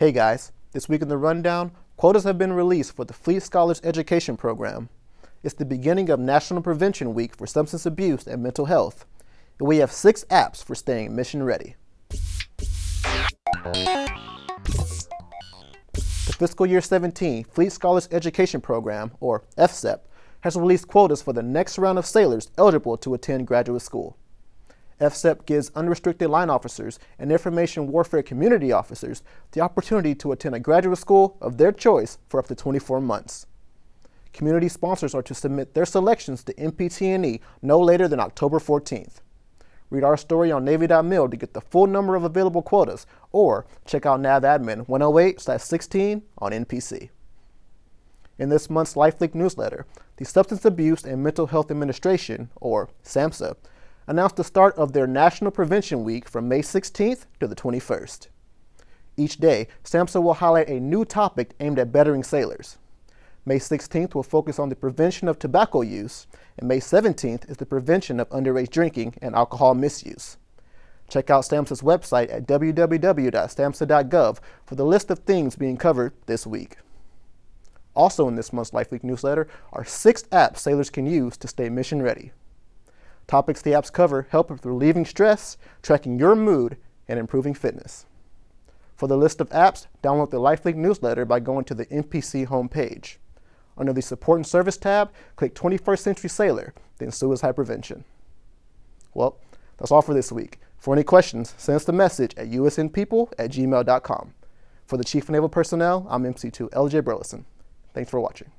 Hey guys, this week in the rundown, quotas have been released for the Fleet Scholars Education Program. It's the beginning of National Prevention Week for Substance Abuse and Mental Health, and we have six apps for staying mission ready. The fiscal year 17 Fleet Scholars Education Program, or FSEP, has released quotas for the next round of sailors eligible to attend graduate school. FSEP gives unrestricted line officers and information warfare community officers the opportunity to attend a graduate school of their choice for up to 24 months. Community sponsors are to submit their selections to NPT&E no later than October 14th. Read our story on Navy.mil to get the full number of available quotas, or check out NAVADMIN 108-16 on NPC. In this month's LifeLink newsletter, the Substance Abuse and Mental Health Administration, or SAMHSA, announced the start of their National Prevention Week from May 16th to the 21st. Each day, SAMHSA will highlight a new topic aimed at bettering sailors. May 16th will focus on the prevention of tobacco use, and May 17th is the prevention of underage drinking and alcohol misuse. Check out SAMHSA's website at www.samhsa.gov for the list of things being covered this week. Also in this month's LifeLink newsletter are six apps sailors can use to stay mission ready. Topics the apps cover help with relieving stress, tracking your mood, and improving fitness. For the list of apps, download the LifeLink newsletter by going to the NPC homepage. Under the Support and Service tab, click 21st Century Sailor, then Suicide Prevention. Well, that's all for this week. For any questions, send us a message at usnpeople at gmail.com. For the Chief of Naval Personnel, I'm MC2 LJ Burleson. Thanks for watching.